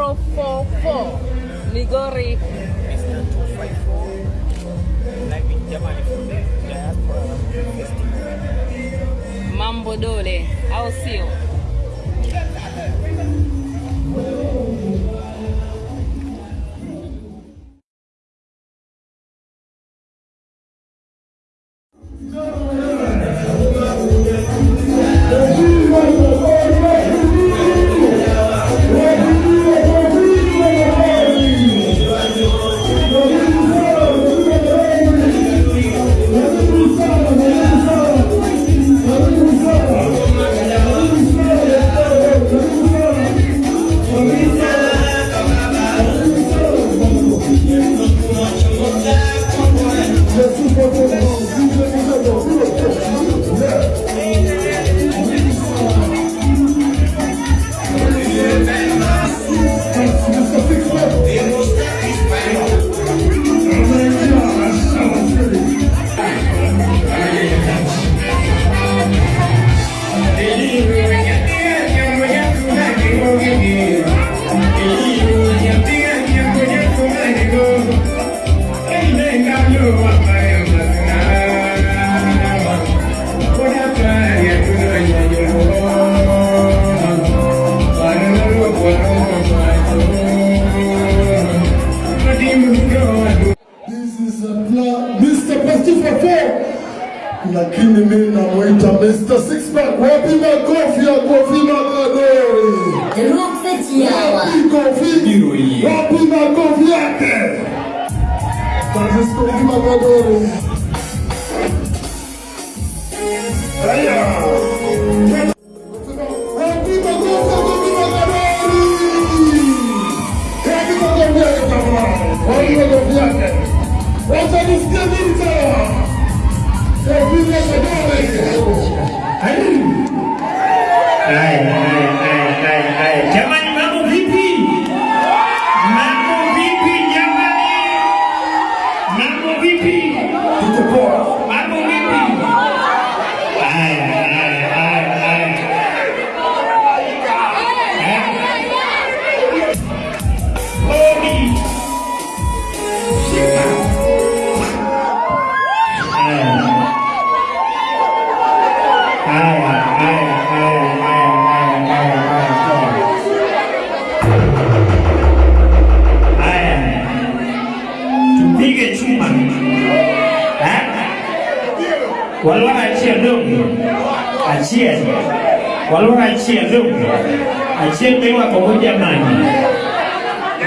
044 Migori. Mr. 254. Mambo Dole, I'll see you. Que Mamadoro.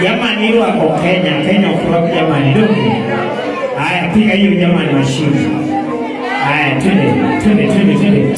Jamani, hilo wako Kenya, Kenya ufuraku jamani, ndugu. Haya, piga hiyo jamani, mashini. Haya, twende, twende, twende, twende.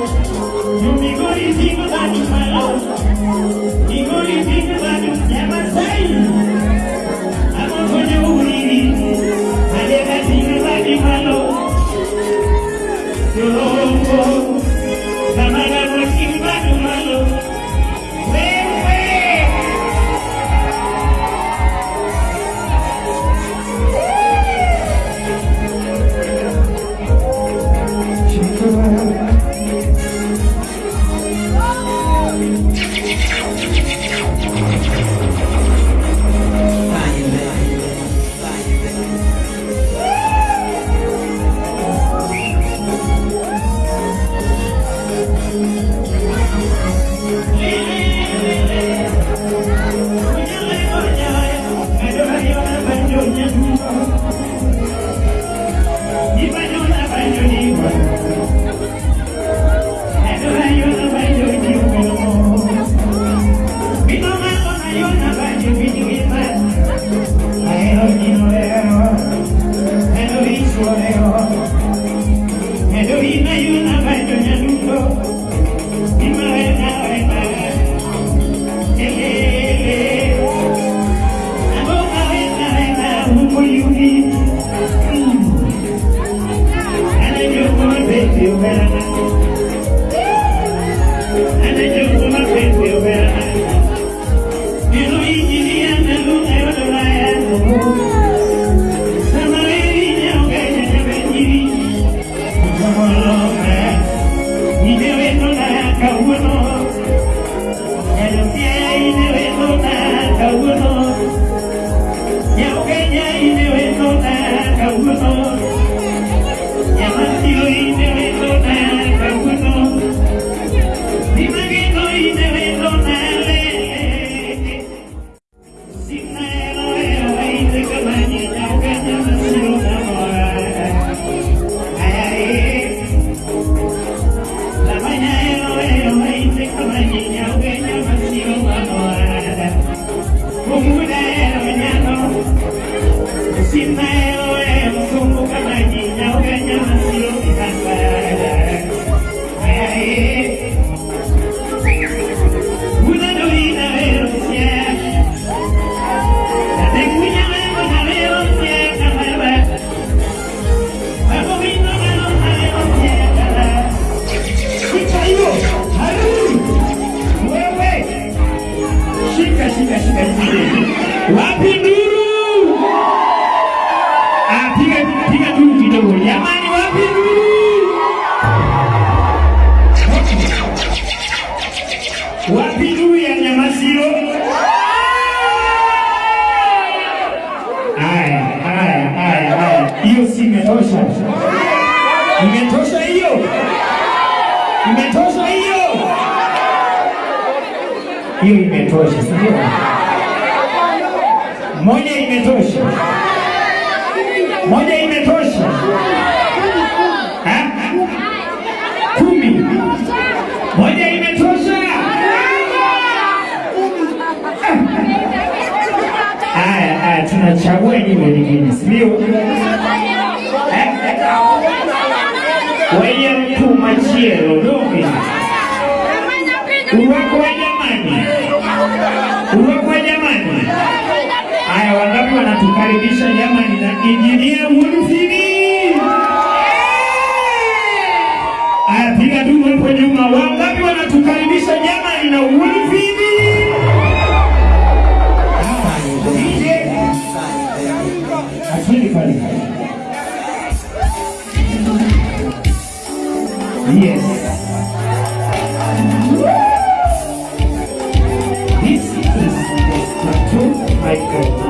Oh.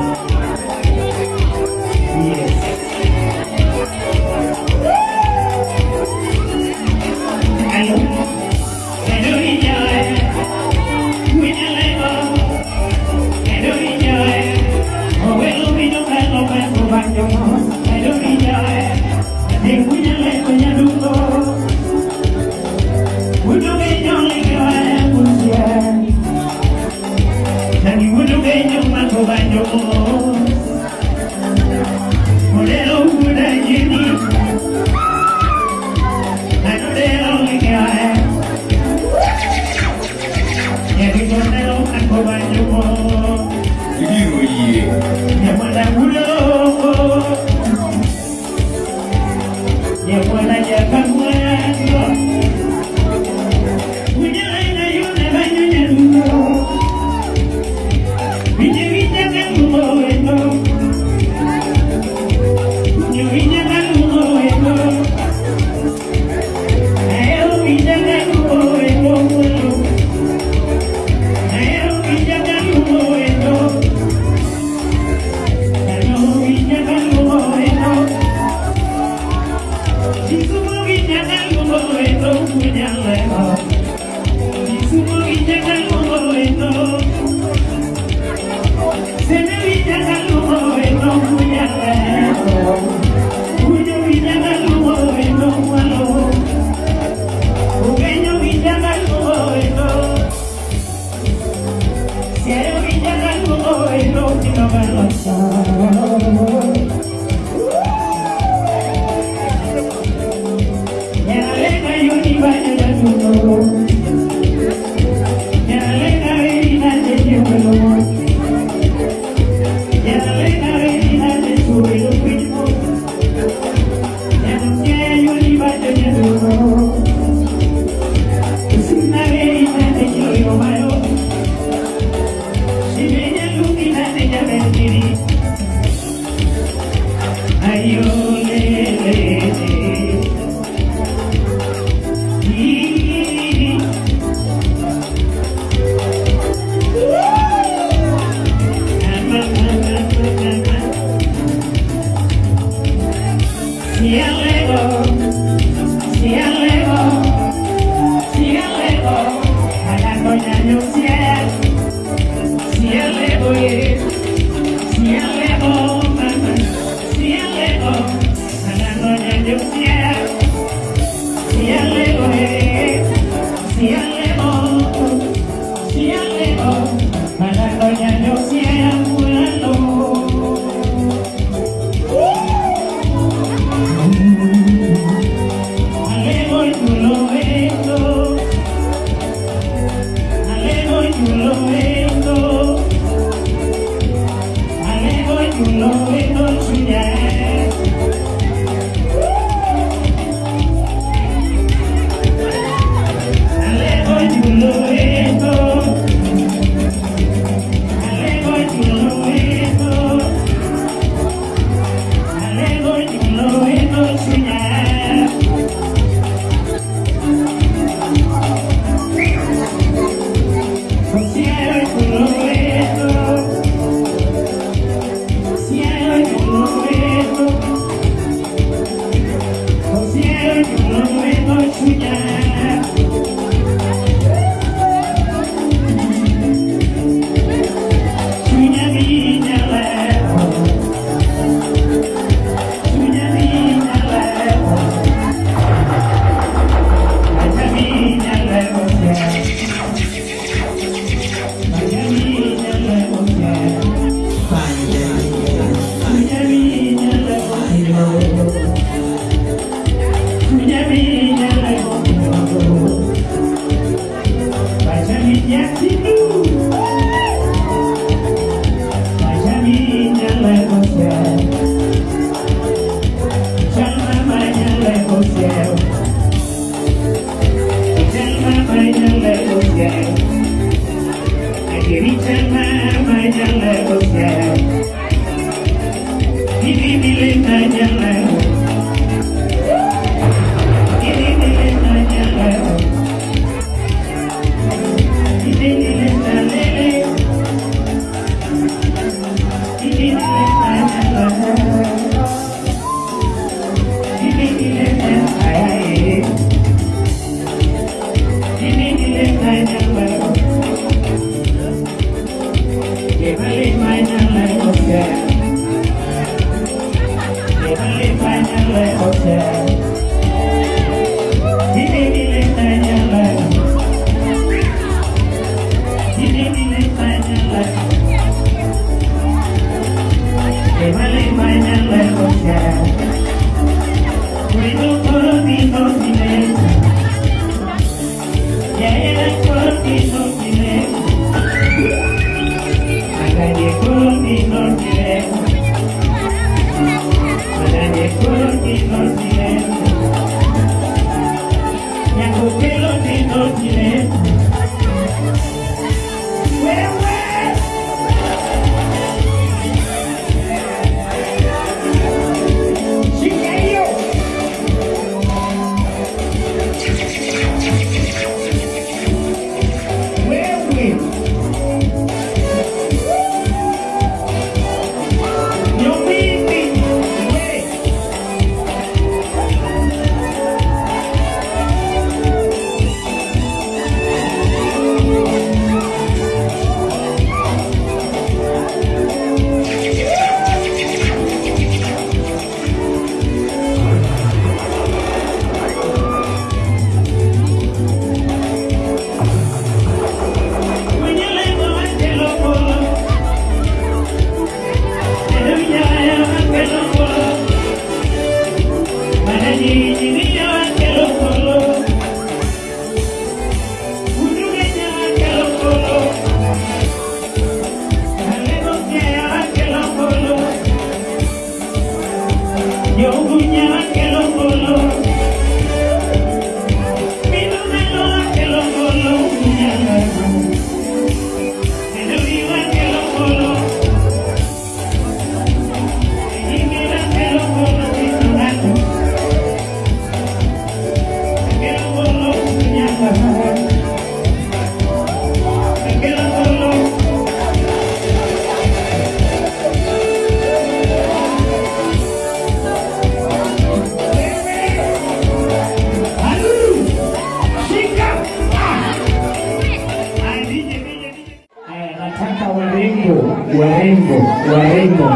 Warembo, warembo,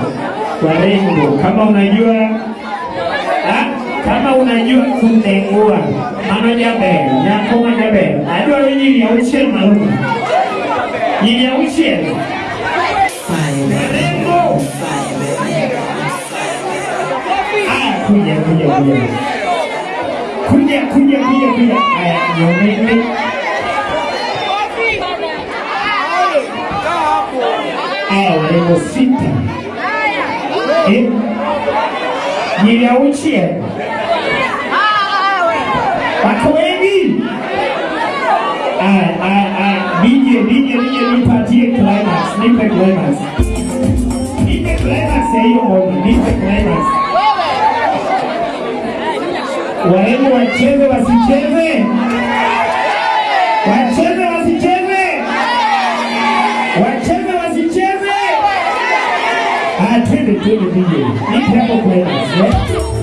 warembo, kama unajua ha? kama unajua kutengua. Mano jabe nyakoma jabe adwaro nyiri auchiel maluka nyiri auchiel warembo. Ah, kuja kuja kuja. Kuja kuja kuja kuja. Aya nyomeni aya warembo sita eh? nyiri auchiel wako wengi aya aya aya DJ DJ DJ nipatie climax nipe climax. Nipe climax hiyo ngoma nipe climax. Warembo wacheze wasicheze wacheze ah twende twende DJ nipe hapo climax eh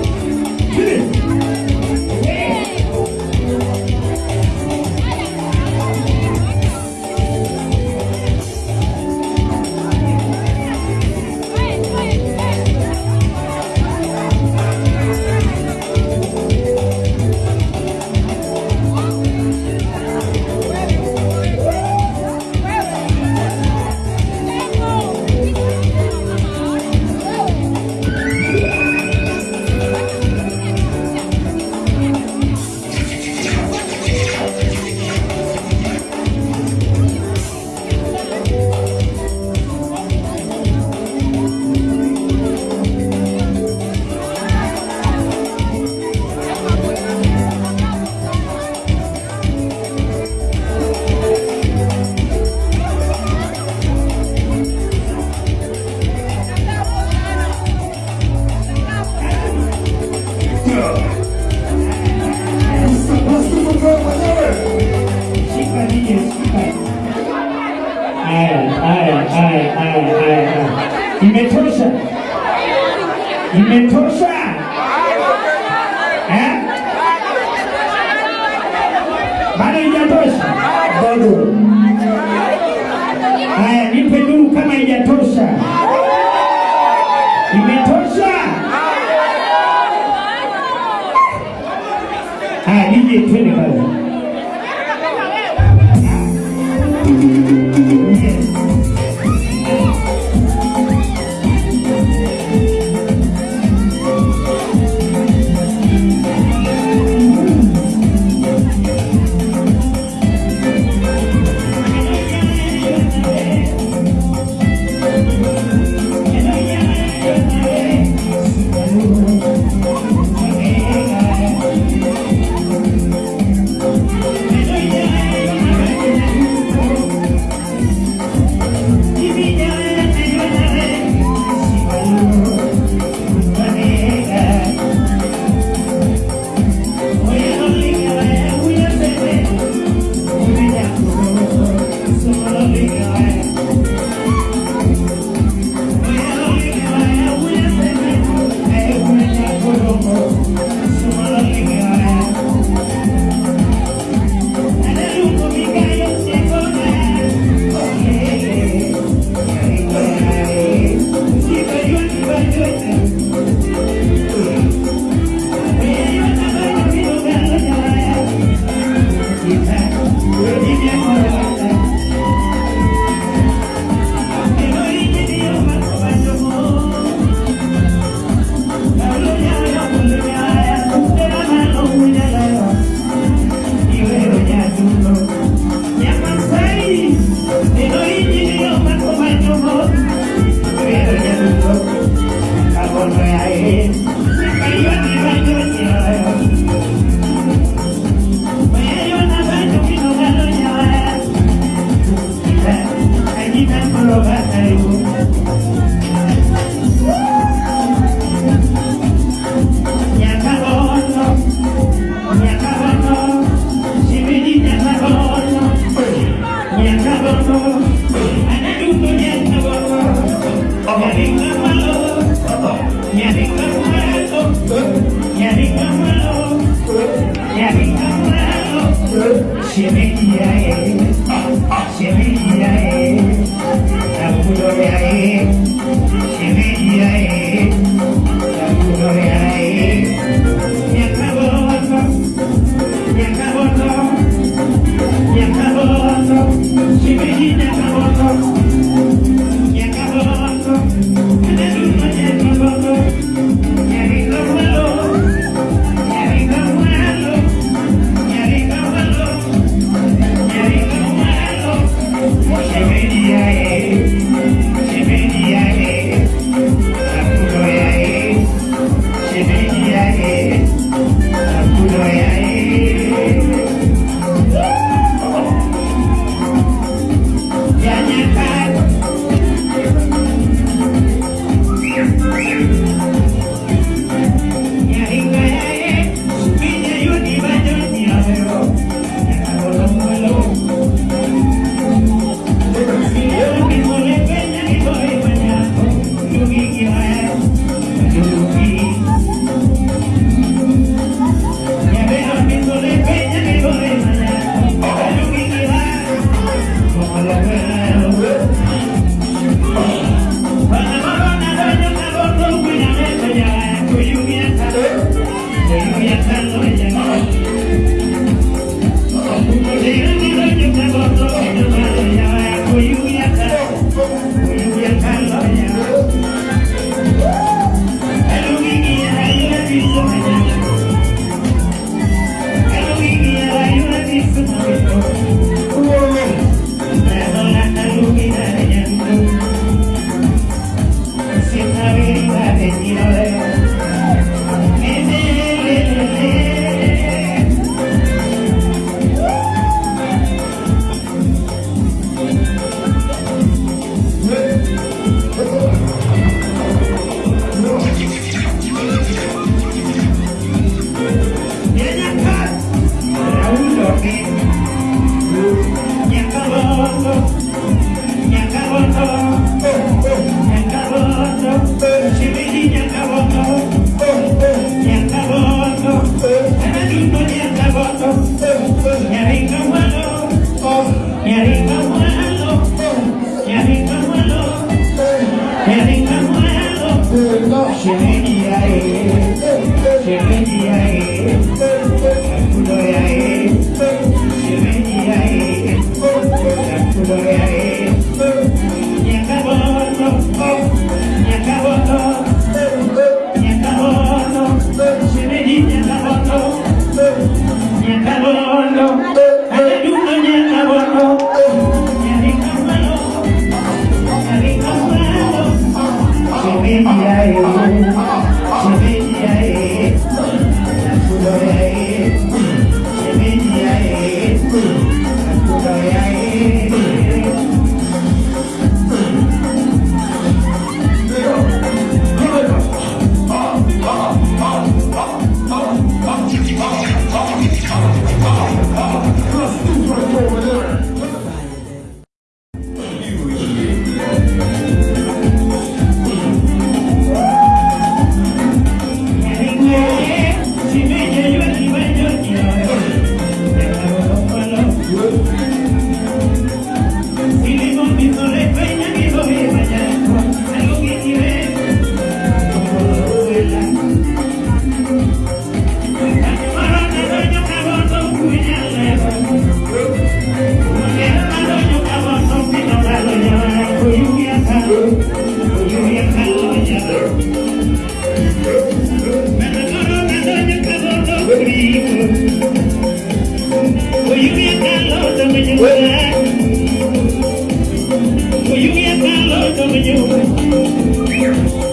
you.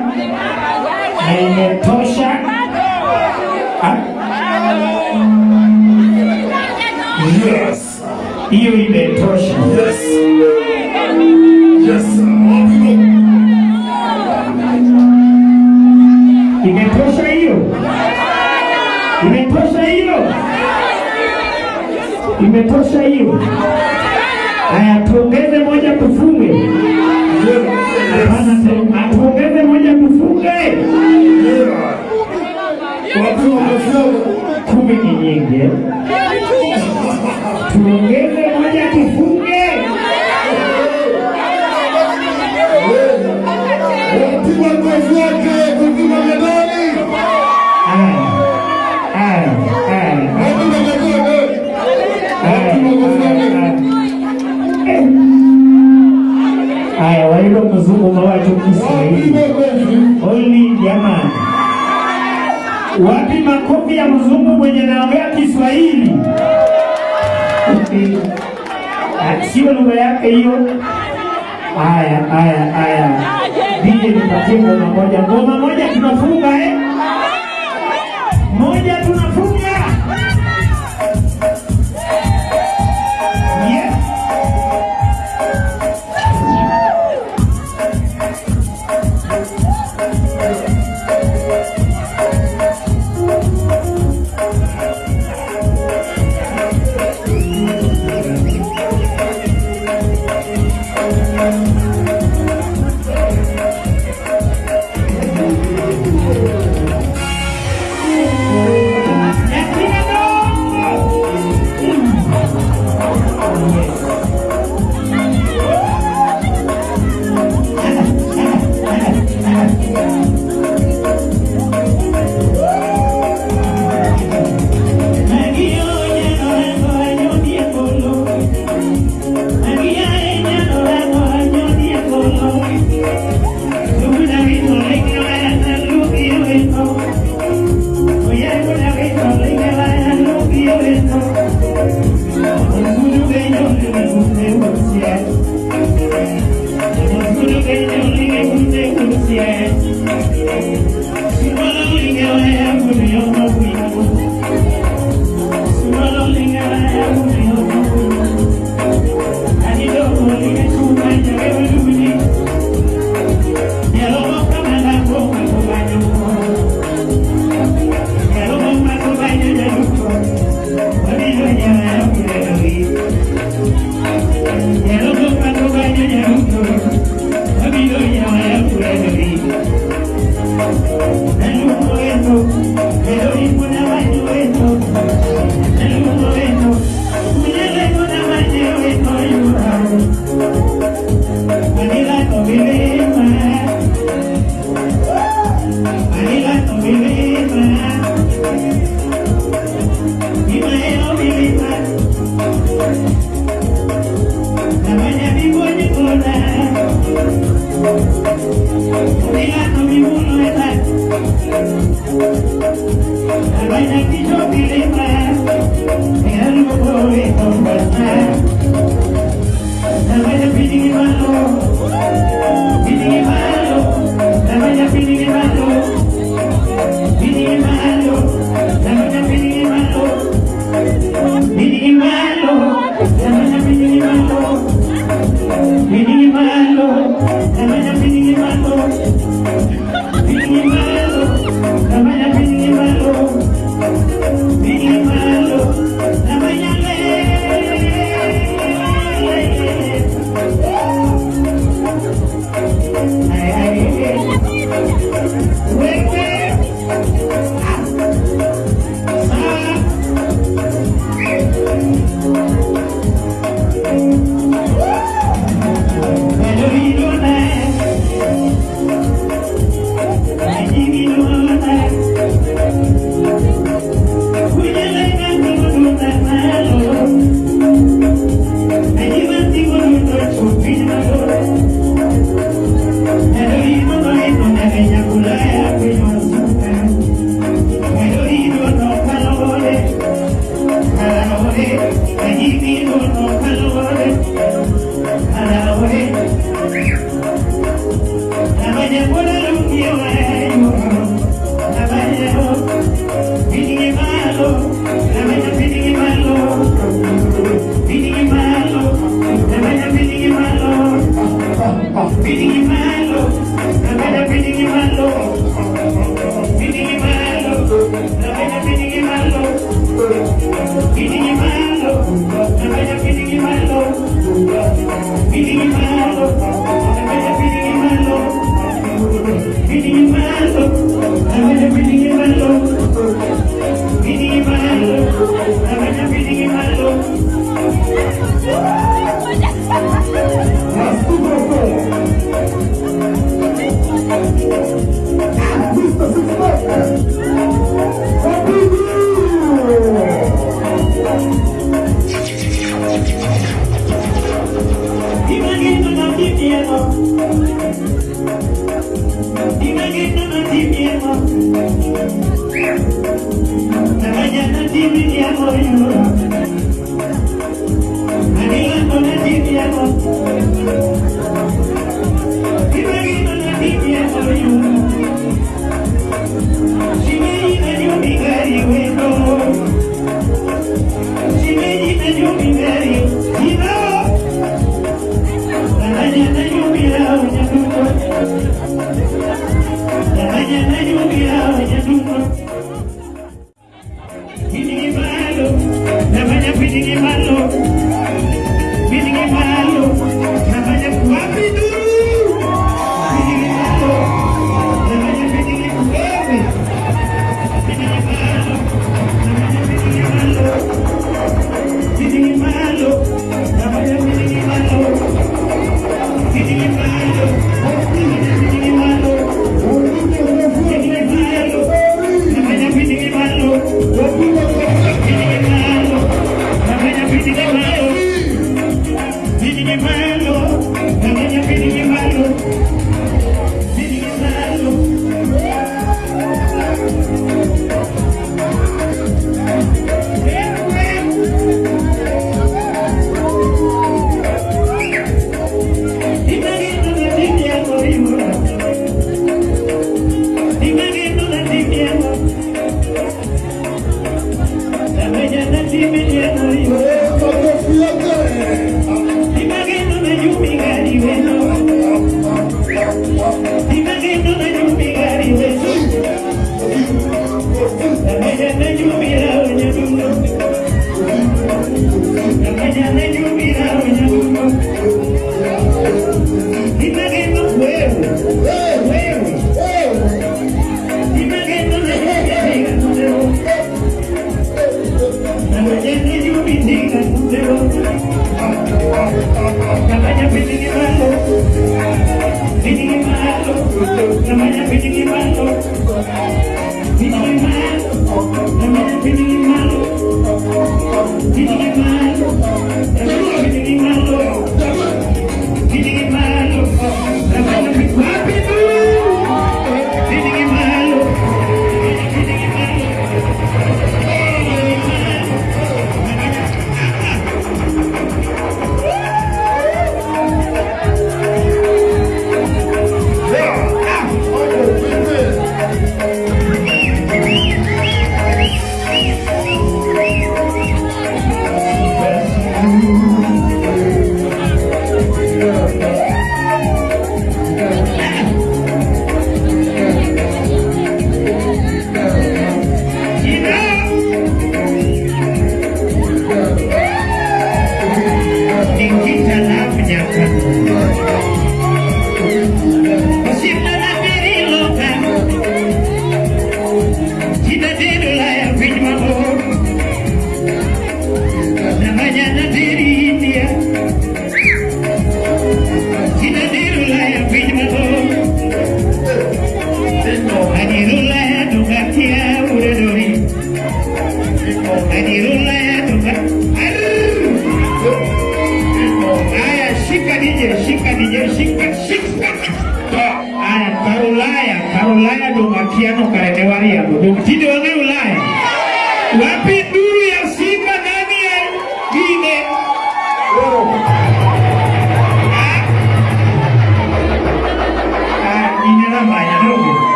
Hiyo imetosha Yes. Yes. Imetosha hiyo? Imetosha hiyo? Imetosha hiyo? Haya, tuongeze moja tufunge. Hapana, tuongeze moja tufunge. Kumi ni nyingi. eh? Tuongeze moja tufunge. Wapi makofi? Haya, wailo mzungu mawacho Kiswahili. Jamani, wapi makofi ya mzungu mwenye naongea Kiswahili? Ah, Sio lugha yake hiyo. Haya, haya, haya, DJ nipatie ngoma moja, ngoma moja tunafunga eh? Moja tunafunga.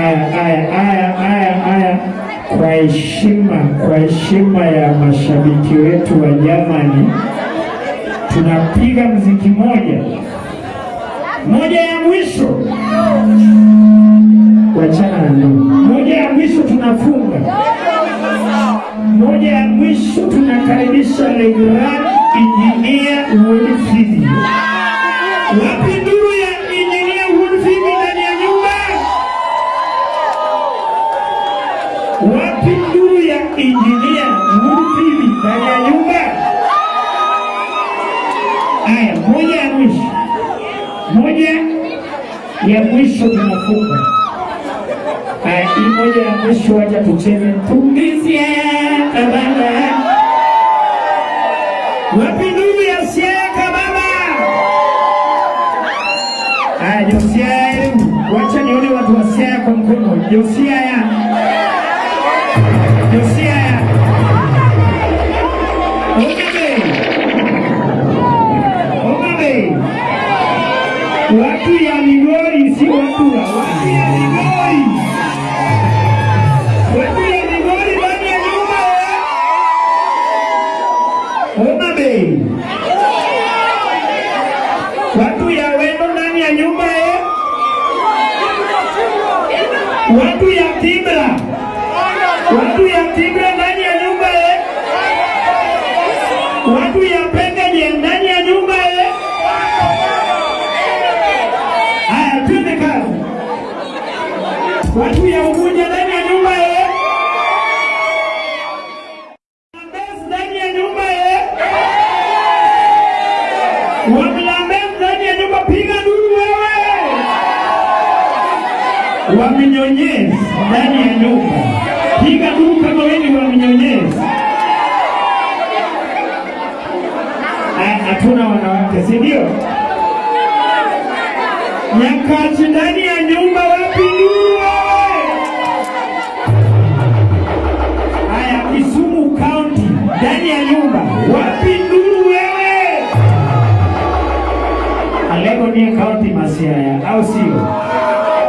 aya aya aya aya aya kwa heshima kwa heshima ya mashabiki wetu wa jamani tunapiga mziki moja. Moja ya mwisho. Wachana na moja ya mwisho tunafunga. Moja ya mwisho tunakaribisha regular engineer Wilfried. Wapi ndio mwisho tunafunga. Hii moja ya mwisho wacha tucheze pumzia kabanda Wapi ndugu ya siaka baba? Haya Josia, wacha nione watu wa siaka kwa mkono. Josia ya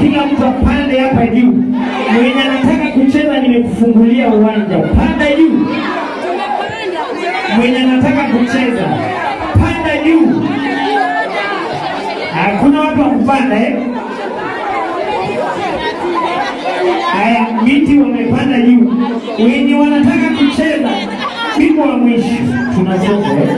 kila mtu apande hapa juu. Mwenye anataka kucheza, nimekufungulia uwanja, panda juu. Mwenye anataka kucheza, panda juu. Hakuna watu wakupanda eh? Haya, miti wamepanda juu. Wenye wanataka kucheza, mimi wa mwisho eh?